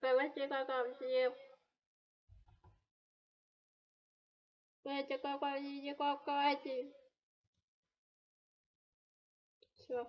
давайте какая Давайте какая не какая Все.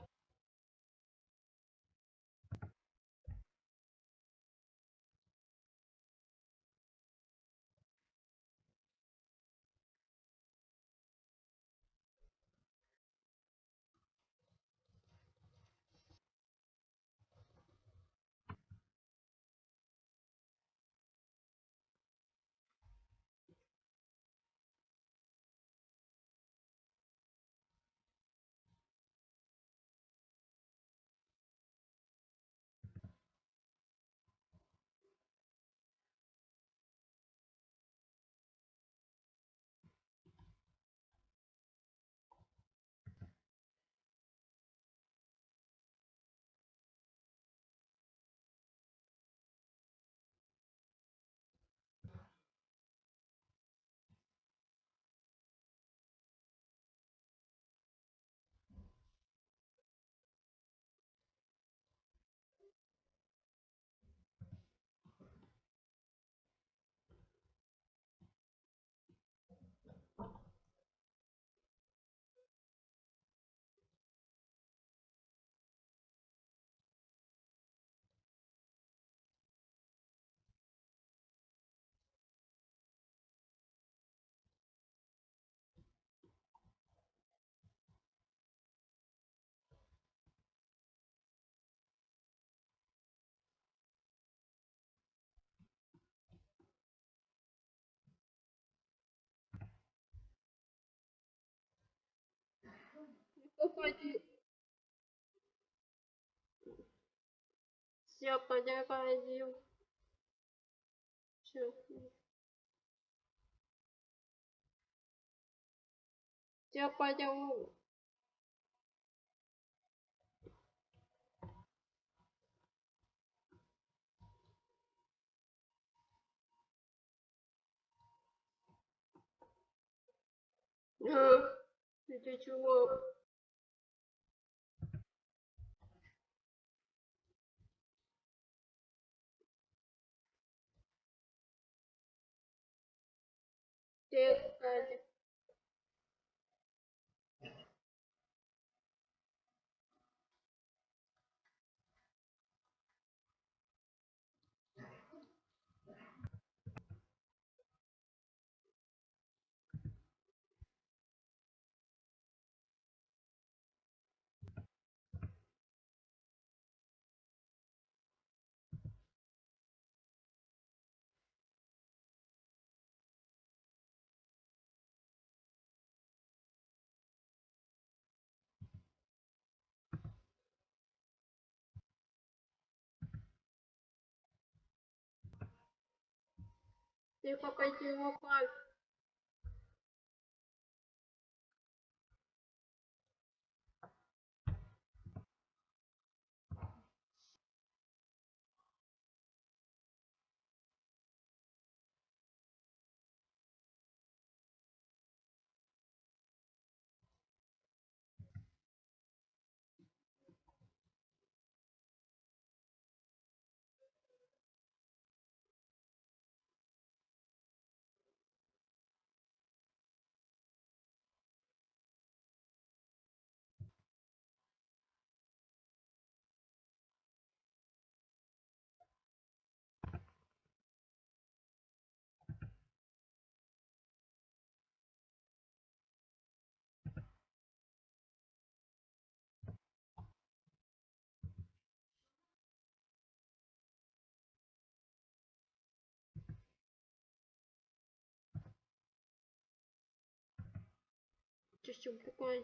Какой Все, подожди. Все. Все, good пойдем. А, это чего? Ты,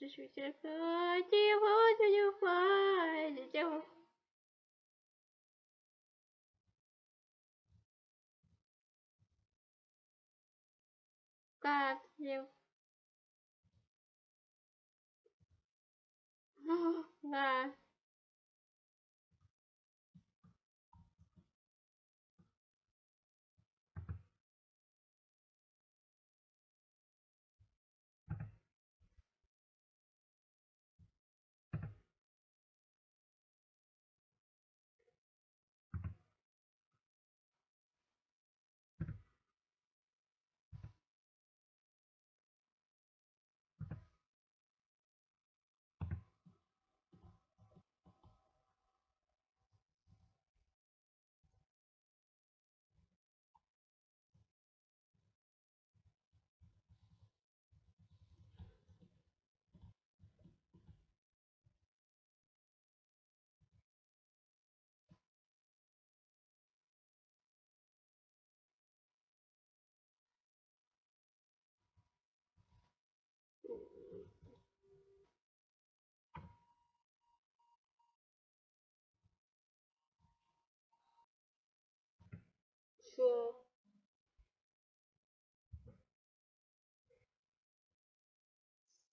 Зачем тебя 再见。再见。嗯，来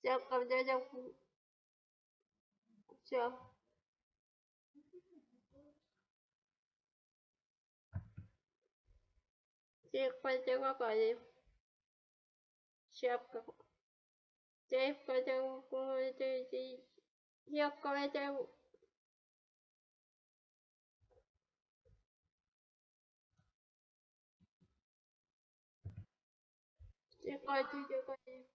Все, когда я... Все. Всех потеряли. Шапка. Всех потеряли. Всех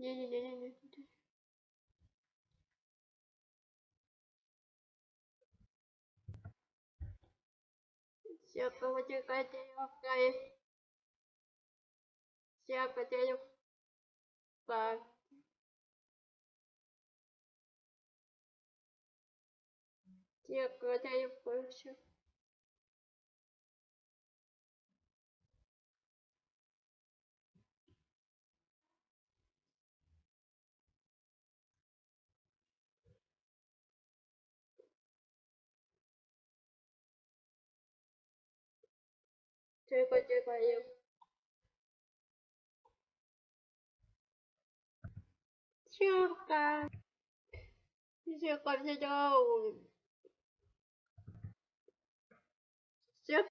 也也也也对，下个我就赶紧又改，下个天又改，下个天又不行。Тихо, тихо. Тихо. Тихо, тихо. Все,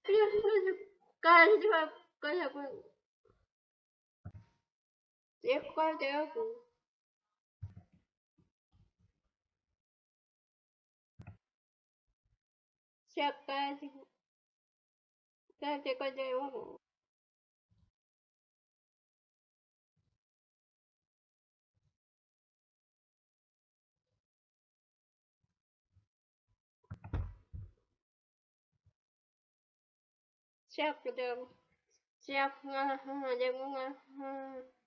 каждого, каждого. Тихо, тихо. Все, каждого. Каждого, каждого. Всех, всех, всех,